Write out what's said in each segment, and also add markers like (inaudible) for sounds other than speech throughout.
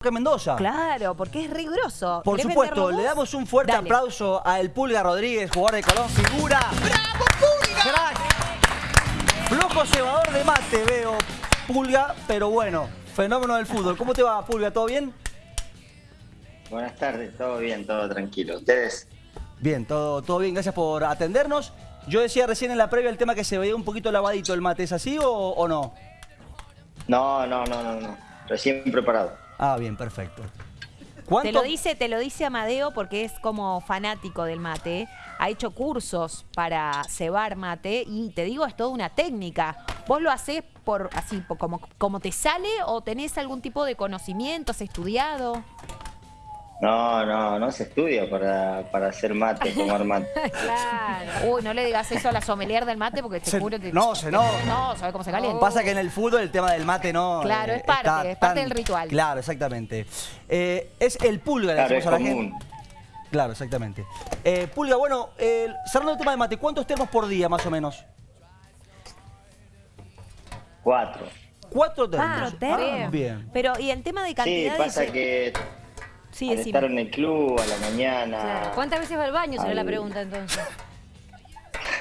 que Mendoza. Claro, porque es riguroso. Por ¿Querés supuesto, le damos un fuerte Dale. aplauso a El Pulga Rodríguez, jugador de Colón, figura. ¡Bravo, Pulga! ¡Crack! Flojo cebador de mate, veo, Pulga, pero bueno, fenómeno del fútbol. ¿Cómo te va, Pulga? ¿Todo bien? Buenas tardes, todo bien, todo tranquilo. ¿Ustedes? Bien, todo, todo bien, gracias por atendernos. Yo decía recién en la previa el tema que se veía un poquito lavadito el mate, ¿es así o, o no? No, no, no, no, no. Recién preparado. Ah, bien, perfecto. Te ¿Cuánto? lo dice, te lo dice Amadeo porque es como fanático del mate. Ha hecho cursos para cebar mate y te digo, es toda una técnica. ¿Vos lo haces por así, por como, como te sale o tenés algún tipo de conocimiento, has estudiado? No, no, no se estudia para, para hacer mate, tomar mate. (laughs) Claro. Uy, no le digas eso a la sommelier del mate porque te Se- juro que... no, se no. No, ¿sabes cómo se calienta? Pasa que en el fútbol el tema del mate no... Claro, es parte, es parte del ritual. Claro, exactamente. Eh, es el Pulga, le Claro, decimos es a la común. gente. Claro, exactamente. Eh, Pulga, bueno, eh, cerrando el tema de mate, ¿cuántos termos por día más o menos? Cuatro. Cuatro termos. Ah, Ah, bien. Pero, ¿y el tema de Sí, cantidad? pasa dice- que Sí, al decime. estar en el club a la mañana... Claro. ¿Cuántas veces va al baño? Será la pregunta entonces.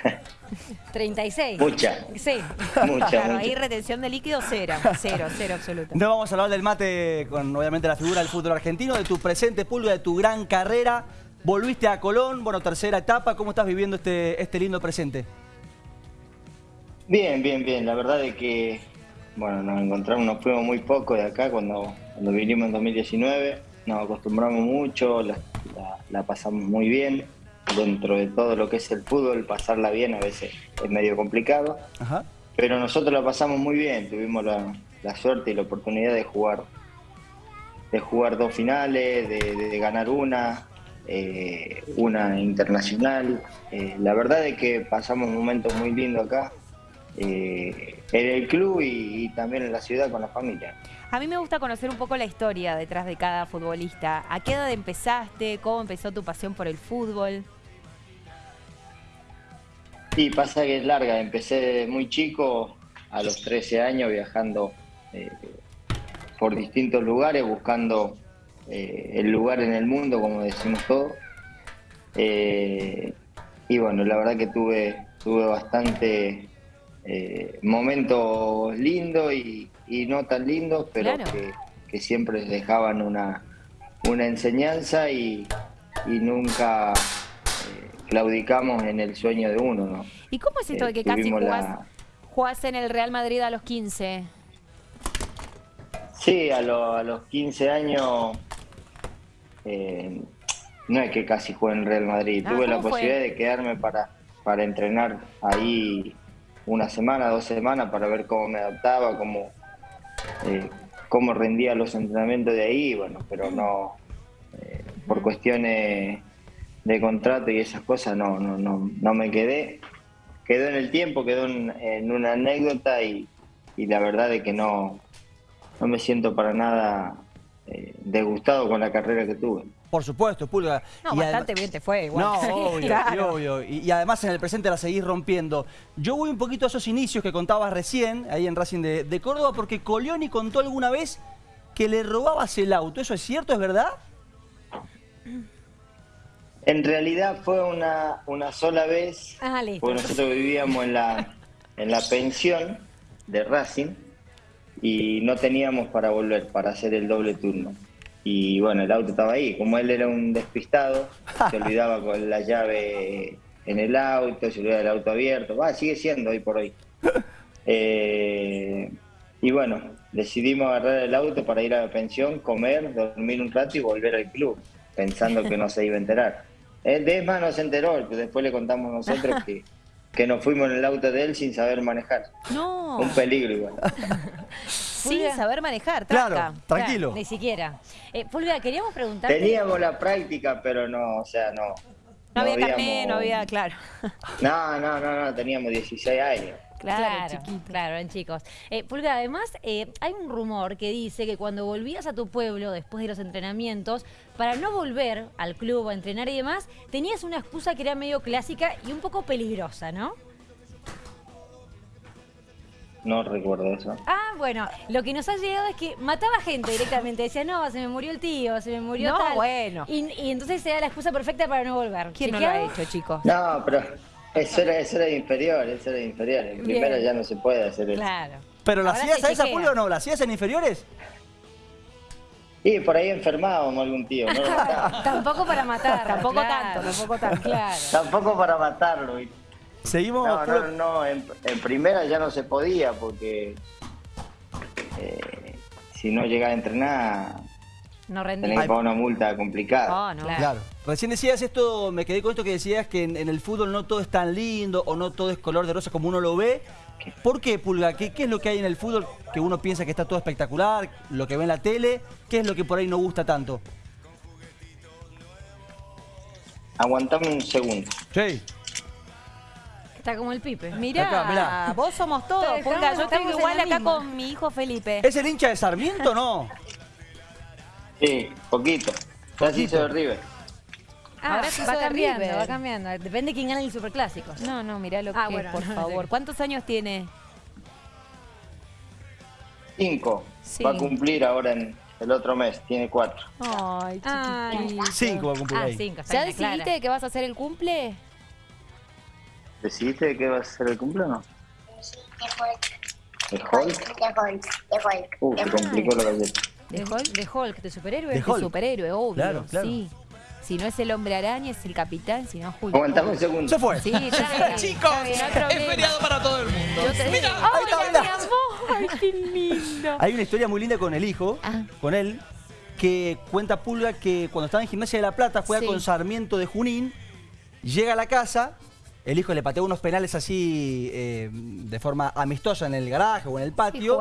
(laughs) 36. Mucha, Sí. mucha, Claro, mucha. ahí retención de líquido cero, cero, cero absoluta. No vamos a hablar del mate con obviamente la figura del fútbol argentino, de tu presente Pulga, de tu gran carrera. Volviste a Colón, bueno, tercera etapa. ¿Cómo estás viviendo este, este lindo presente? Bien, bien, bien. La verdad es que, bueno, nos encontramos, nos fuimos muy poco de acá cuando, cuando vinimos en 2019. Nos acostumbramos mucho, la, la- la pasamos muy bien. Dentro de todo lo que es el fútbol, pasarla bien a veces es medio complicado. Ajá. Pero nosotros la pasamos muy bien, tuvimos la, la suerte y la oportunidad de jugar, de jugar dos finales, de, de- de ganar una, eh, una internacional. Eh, la verdad es que pasamos momentos muy lindos acá, eh, en el club y, y también en la ciudad con la familia. A mí me gusta conocer un poco la historia detrás de cada futbolista. ¿A qué edad empezaste? ¿Cómo empezó tu pasión por el fútbol? Sí, pasa que es larga. Empecé muy chico, a los 13 años, viajando eh, por distintos lugares, buscando eh, el lugar en el mundo, como decimos todos. Eh, y bueno, la verdad que tuve, tuve bastante eh, momentos lindos y, y no tan lindos, pero Claro. que, que siempre dejaban una, una enseñanza y, y nunca eh, claudicamos en el sueño de uno, ¿no? ¿Y cómo es esto de que casi jugás, la- jugás en el Real Madrid a los 15? Sí, a, lo- a los 15 años, eh, no es que casi jugué en Real Madrid, Ah, tuve la posibilidad de quedarme para, para entrenar ahí una semana, dos semanas, para ver cómo me adaptaba, cómo, eh, cómo rendía los entrenamientos de ahí, bueno, pero no, eh, por cuestiones de contrato y esas cosas no, no, no, no me quedé. Quedó en el tiempo, quedó en, una anécdota y, y la verdad es que no, no me siento para nada eh, con la carrera que tuve. Por supuesto, Pulga. No, Y bastante bien te fue igual. No, (laughs) obvio, Claro. obvio. Y, y además en el presente la seguís rompiendo. Yo voy un poquito a esos inicios que contabas recién, ahí en Racing de, de Córdoba, porque Colioni contó alguna vez que le robabas el auto. ¿Eso es cierto? ¿Es verdad? En realidad fue una, una sola vez, Ah, listo. porque nosotros vivíamos en la, en la pensión de Racing y no teníamos para volver, para hacer el doble turno. Y bueno, el auto estaba ahí. Como él era un despistado, se (laughs) olvidaba con la llave en el auto, se olvidaba el auto abierto. Va, sigue siendo hoy por hoy. (laughs) Eh, y bueno, decidimos agarrar el auto para ir a la pensión, comer, dormir un rato y volver al club, pensando que no se iba a enterar. (laughs) Él de más no se enteró, después le contamos nosotros que, que nos fuimos en el auto de él sin saber manejar. No, Un peligro igual. Sin saber manejar, Claro, tranca. tranquilo. Ni siquiera. Eh, Pulga, queríamos preguntarte. Teníamos la práctica, pero no, o sea, no. No había habíamos- no había, claro. (laughs) No, no, no, no, teníamos 16 años. Claro, Claro, chiquito. claro, eran chicos. Eh, Pulga, además, eh, hay un rumor que dice que cuando volvías a tu pueblo después de los entrenamientos, para no volver al club a entrenar y demás, tenías una excusa que era medio clásica y un poco peligrosa, ¿no? No recuerdo eso. Ah, bueno, lo que nos ha llegado es que mataba gente directamente. Decía, no, se me murió el tío, se me murió No, tal. bueno. Y, y entonces se da la excusa perfecta para no volver. ¿Quién no lo ha hecho, chicos? No, pero eso era, eso era inferior, eso era inferior. En primera ya no se puede hacer eso. Claro. ¿Pero la hacías a esa. Pulga o no? ¿La hacías en inferiores? Y por ahí enfermábamos algún tío, no. (laughs) Tampoco para matar. Tampoco claro. tanto, tampoco tanto. Claro. Tampoco para matarlo. ¿viste? Seguimos. No, no, no, en, en primera ya no se podía porque eh, si no llegaba a entrenar No tenés que pagar una multa complicada. Oh, no. Claro. Claro. Recién decías esto, me quedé con esto que decías que en, en el fútbol no todo es tan lindo o no todo es color de rosa como uno lo ve. ¿Por qué, Pulga? ¿Qué, qué es lo que hay en el fútbol que uno piensa que está todo espectacular? Lo que ve en la tele, ¿qué es lo que por ahí no gusta tanto? Aguantame un segundo. Sí. Está como el pipe. Mirá, Acá, mirá. vos somos todos, Pulga. Yo estoy estamos en igual la acá misma. con mi hijo Felipe. ¿Es el hincha de Sarmiento no? Sí, poquito. Ya sí Poquito. soy River. Ah, Ahora se va hizo de cambiando, River. va cambiando. Depende de quién gane el superclásico. No, no, mirá lo que Ah, es, bueno, por no, favor. sí. ¿Cuántos años tiene? Cinco. Sí. Va a cumplir ahora en el otro mes. Tiene cuatro. Ay. Cinco va a cumplir Ah, ahí. cinco. está ¿Ya bien, clara. decidiste que vas a hacer el cumple? ¿Decidiste de qué va a ser el cumple o no? ¿De De Hulk? Hulk, de Hulk, de Hulk. Uh, se complicó la galleta. ¿De ¿De Hulk? ¿De Hulk? ¿De superhéroe? De Hulk. superhéroe, obvio. Claro, claro. Sí. Si no es el hombre araña, es el capitán, si no es Hulk. Aguantame un segundo. Se fue. Sí, (laughs) está. Chicos, Está no es feriado para todo el mundo. Te. Mira, ¡Ay, está, mi mirá. amor! ¡Ay, qué lindo! Hay una historia muy linda con el hijo, Ah. con él, que cuenta Pulga que cuando estaba en Gimnasia de La Plata juega Sí. con Sarmiento de Junín, llega a la casa, el hijo le patea unos penales así eh, de forma amistosa en el garaje o en el patio,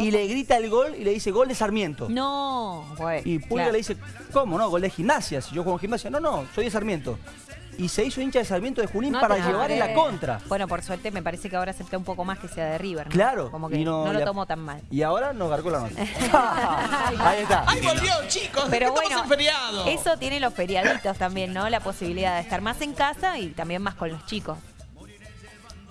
y le grita el gol y le dice gol de Sarmiento. No, güey. Y Pulga claro. le dice, ¿cómo no? Gol de gimnasia. Si yo juego en gimnasia, no, no, soy de Sarmiento. Y se hizo hincha de Sarmiento de Junín No para llevar en la contra. Bueno, por suerte me parece que ahora acepta un poco más que sea de River, ¿no? Claro. Como que y no, lo tomo tan mal. Y ahora nos garcó la nota. (laughs) (laughs) Ahí está. ¡Ay, volvió, chicos! Pero bueno, en feriado. eso tiene los feriaditos también, ¿no? La posibilidad de estar más en casa y también más con los chicos.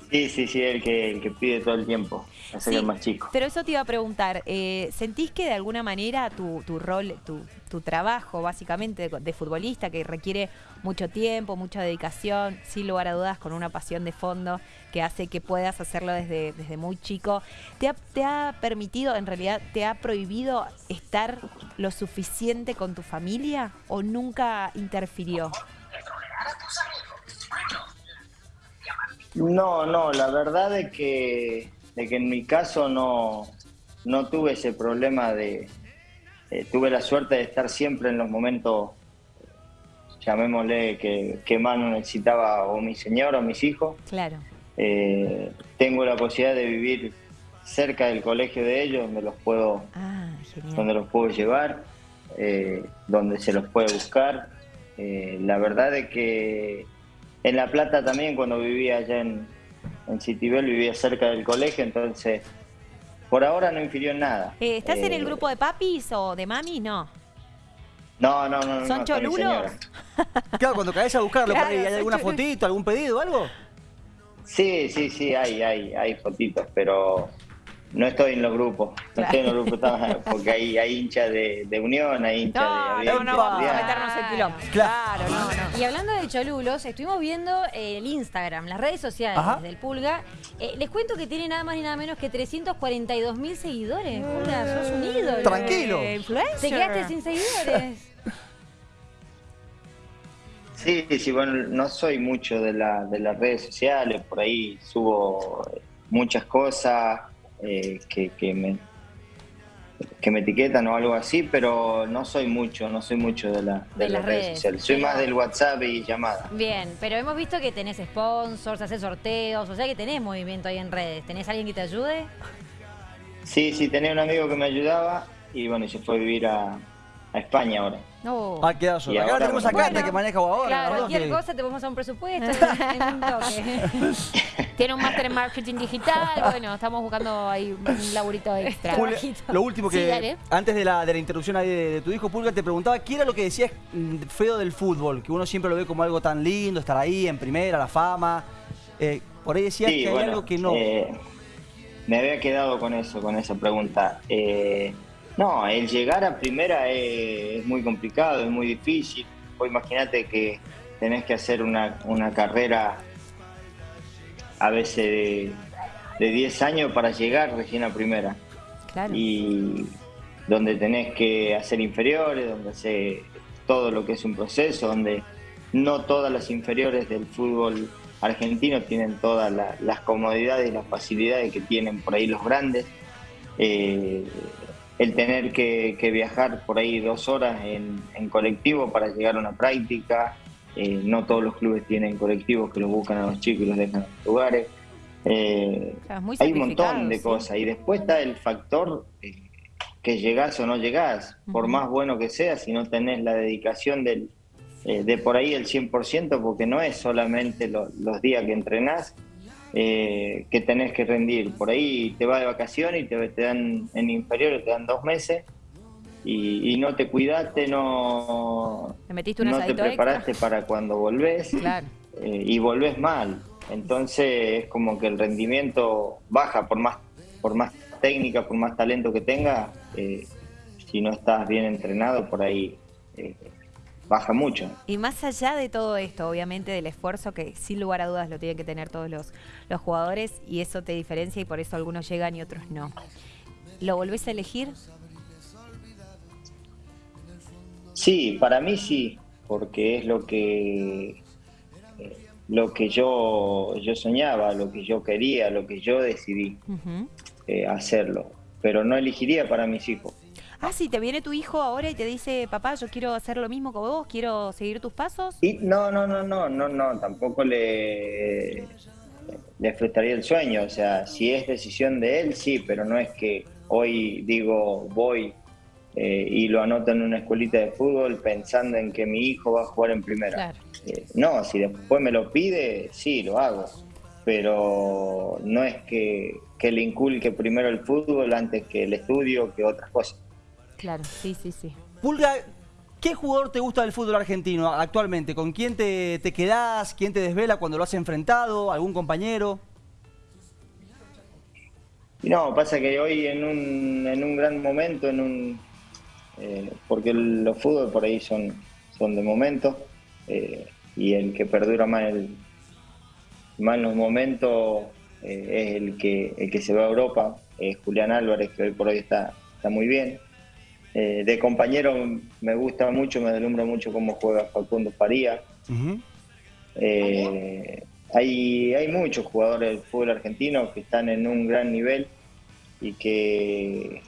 Sí, sí, sí, el que, el que pide todo el tiempo. Hace que Sí, el más chico. Pero eso te iba a preguntar, eh, ¿sentís que de alguna manera tu, tu rol, tu, tu trabajo básicamente de, de futbolista, que requiere mucho tiempo, mucha dedicación, sin lugar a dudas, con una pasión de fondo que hace que puedas hacerlo desde, desde muy chico, ¿te ha, te ha permitido, en realidad, te ha prohibido estar lo suficiente con tu familia o nunca interfirió? No, no, la verdad es que, de que en mi caso no, no tuve ese problema de... eh, tuve la suerte de estar siempre en los momentos, llamémosle, que, que más necesitaba o mi señor o mis hijos. Claro. Eh, tengo la posibilidad de vivir cerca del colegio de ellos, donde los puedo, Ah, donde los puedo llevar, eh, donde se los puede buscar. La verdad es que en La Plata también, cuando vivía allá en, en Citibel, vivía cerca del colegio, entonces por ahora no infirió en nada. Eh, ¿Estás en el Eh, grupo de papis o de mamis? No. No, no, no. no, ¿Son no, cholulos? Claro, cuando caes a buscarlo, Claro, ¿hay alguna fotito, algún pedido, algo? Sí, sí, sí, hay, hay, hay fotitos, pero no estoy en los grupos. No estoy en los grupos porque hay, hay hinchas de, de Unión, hay hinchas No, de no, no vamos a meternos en quilombo. Claro. Claro, no, no. Y hablando de Cholulos, estuvimos viendo el Instagram, las redes sociales Ajá. del Pulga. Eh, les cuento que tiene nada más ni nada menos que 342 mil seguidores. Pulga, sos un ídolo. Tranquilo. Eh, influencer. Te quedaste sin seguidores. (laughs) Sí, sí, bueno, no soy mucho de, la, de las redes sociales, por ahí subo eh, muchas cosas eh, que, que me que me etiquetan o algo así, pero no soy mucho, no soy mucho de, la, de, De las redes, redes. sociales. Soy Pero- más del WhatsApp y llamadas. Bien, pero hemos visto que tenés sponsors, haces sorteos, o sea que tenés movimiento ahí en redes. ¿Tenés alguien que te ayude? Sí, sí, tenía un amigo que me ayudaba y bueno, y se fue a vivir a, a España ahora. No. Ha quedado solo. Y Acá ahora, tenemos a bueno. Cata que maneja ahora. Cualquier Que- cosa te podemos dar un presupuesto en un (laughs) toque. (laughs) Tiene un máster en marketing digital. Bueno, estamos buscando ahí un laburito extra. Julia, lo último que, Sí, antes de la, de la interrupción ahí de, de tu hijo, Pulga, te preguntaba, ¿qué era lo que decías mm, feo del fútbol? Que uno siempre lo ve como algo tan lindo, estar ahí en primera, la fama. Eh, por ahí decías Sí, que hay bueno, algo que no. eh, me había quedado con eso, con esa pregunta. Eh, no, el llegar a primera es, es muy complicado, es muy difícil. Vos imagínate que tenés que hacer una, una carrera a veces de, de 10 años para llegar recién a primera. Claro. Y donde tenés que hacer inferiores, donde hacer todo lo que es un proceso, donde no todas las inferiores del fútbol argentino tienen todas la- las comodidades y las facilidades que tienen por ahí los grandes. Eh, el tener que, que viajar por ahí dos horas en, en colectivo para llegar a una práctica, eh, no todos los clubes tienen colectivos que los buscan a los chicos y los dejan en los lugares. Eh, hay un montón de sí. cosas y después está el factor eh, que llegás o no llegás, por más bueno que sea, si no tenés la dedicación del, de por ahí el 100%, porque no es solamente lo- los días que entrenás eh, que tenés que rendir. Por ahí te vas de vacaciones y te, te dan en inferiores, te dan dos meses y, y no te cuidaste, no, ¿Le metiste un no te preparaste extra? para cuando volvés Claro. eh, y volvés mal. Entonces es como que el rendimiento baja por más, por más técnica, por más talento que tenga, eh, si no estás bien entrenado, por ahí eh, baja mucho. Y más allá de todo esto, obviamente del esfuerzo que sin lugar a dudas lo tienen que tener todos los, los jugadores y eso te diferencia y por eso algunos llegan y otros no. ¿Lo volvés a elegir? Sí, para mí sí, porque es lo que lo que yo, yo soñaba, lo que yo quería, lo que yo decidí eh, hacerlo. Pero no elegiría para mis hijos. Ah, sí, te viene tu hijo ahora y te dice, papá, yo quiero hacer lo mismo que vos, quiero seguir tus pasos. Y no, no, no, no, no, no, tampoco le, le frustraría el sueño. O sea, si es decisión de él, sí, pero no es que hoy digo voy eh, y lo anoto en una escuelita de fútbol pensando en que mi hijo va a jugar en primera. Claro. Eh, no, si después me lo pide, sí, lo hago. Pero no es que, que le inculque primero el fútbol antes que el estudio, que otras cosas. Claro, sí, sí, sí. Pulga, ¿qué jugador te gusta del fútbol argentino actualmente? ¿Con quién te, te quedás? ¿Quién te desvela cuando lo has enfrentado? ¿Algún compañero? Y no, pasa que hoy en un, en un gran momento, en un eh, porque el- los fútbol por ahí son, son de momento, eh, y el que perdura más, el, más en los momentos eh, es el que, el que se va a Europa, es Julián Álvarez, que hoy por hoy está, está muy bien. Eh, de compañero me gusta mucho, me deslumbra mucho cómo juega Facundo Faría. Eh, hay, hay muchos jugadores del fútbol argentino que están en un gran nivel y que,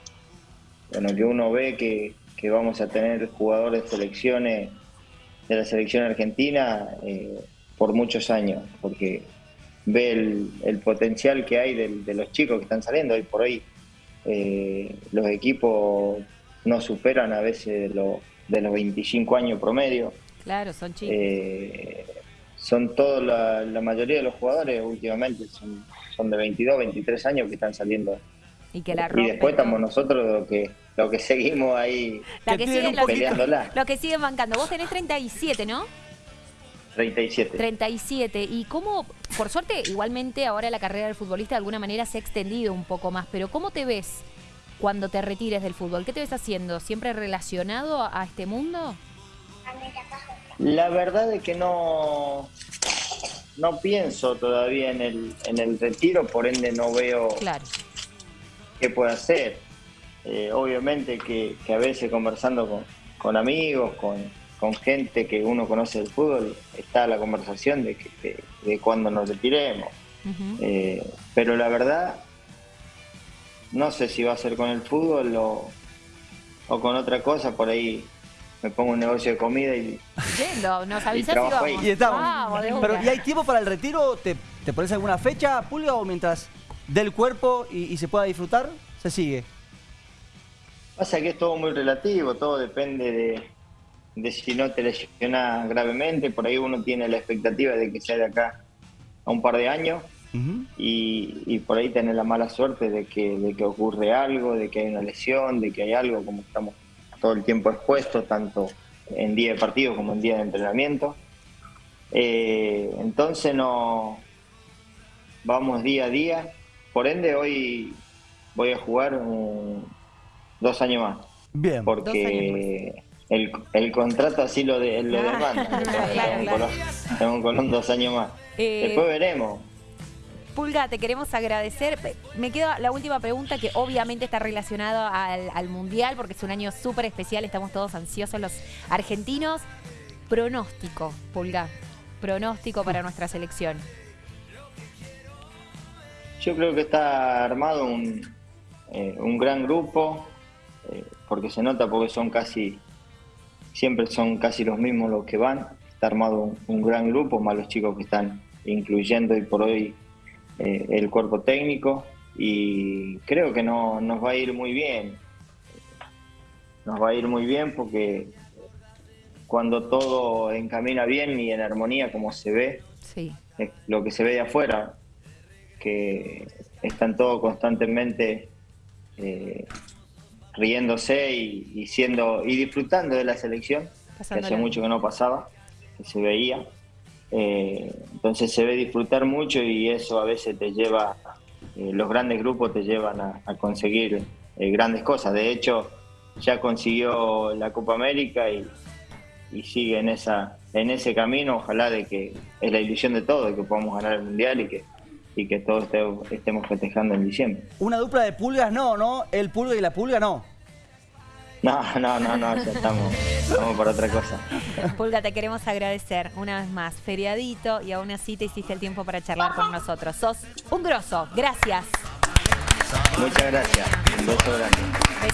bueno, que uno ve que, que vamos a tener jugadores de selecciones de la selección argentina eh, por muchos años, porque ve el, el potencial que hay del- de, los chicos que están saliendo hoy por hoy. eh, los equipos no superan a veces de, lo- de los 25 años promedio. Claro, son chicos. Eh, son todos, la, la mayoría de los jugadores últimamente son, son de 22, 23 años que están saliendo. y que la y después estamos nosotros los que, los que seguimos ahí La que los, poquito- peleándola. los que siguen bancando. Vos tenés 37, ¿no? 37. 37. Y cómo, por suerte, igualmente ahora la carrera del futbolista de alguna manera se ha extendido un poco más, pero ¿cómo te ves cuando te retires del fútbol? ¿Qué te ves haciendo? ¿Siempre relacionado a este mundo? La verdad es que no, no pienso todavía en el, en el retiro, por ende no veo Claro. qué puede hacer. Eh, obviamente que, que a veces conversando con, con amigos, con, con gente que uno conoce del fútbol, está la conversación de, que, de, de cuándo nos retiremos. Eh, pero la verdad, no sé si va a ser con el fútbol o, o con otra cosa, por ahí me pongo un negocio de comida y Yendo, nos avisás y trabajo ahí. vamos. Y estamos. Vamos, Pero. ¿y hay tiempo para el retiro? ¿Te, te pones alguna fecha, Pulga, o mientras del cuerpo y, y se pueda disfrutar, se sigue? Pasa que es todo muy relativo, todo depende de, de si no te lesionas gravemente. Por ahí uno tiene la expectativa de que sea de acá a un par de años Y, y por ahí tener la mala suerte de que, de que ocurre algo, de que hay una lesión, de que hay algo, como estamos todo el tiempo expuestos, tanto en día de partido como en día de entrenamiento. Eh, entonces no vamos día a día por ende hoy voy a jugar un- dos años más. Bien. Porque el, el contrato así lo, de, lo Ah, demanda. (laughs) claro, Tengo un claro. Colón- tengo un Colón dos años más. Eh, Después veremos. Pulga, te queremos agradecer. Me queda la última pregunta que obviamente está relacionada al, al Mundial porque es un año súper especial, estamos todos ansiosos los argentinos. Pronóstico, Pulga. Pronóstico para nuestra selección. Yo creo que está armado un, eh, un gran grupo, eh, porque se nota porque son casi, siempre son casi los mismos los que van. Está armado un, un gran grupo, más los chicos que están incluyendo hoy por hoy eh, el cuerpo técnico y creo que no, nos va a ir muy bien. Nos va a ir muy bien porque cuando todo encamina bien y en armonía como se ve, Sí. es lo que se ve de afuera, que están todos constantemente eh, riéndose y, y siendo y disfrutando de la selección, que hace mucho que no pasaba, que se veía. Eh, entonces se ve disfrutar mucho y eso a veces te lleva, eh, los grandes grupos te llevan a, conseguir eh, grandes cosas. De hecho, ya consiguió la Copa América y, y sigue en esa en ese camino ojalá de que es la ilusión de todos que podamos ganar el mundial y que y que todos este- estemos festejando en diciembre Una dupla de pulgas no, ¿no? El pulga y la pulga no. No no no no ya estamos estamos por otra cosa Pulga, te queremos agradecer una vez más. Feriadito y aún así te hiciste el tiempo para charlar con nosotros. Sos un grosso. Gracias. muchas gracias un beso grande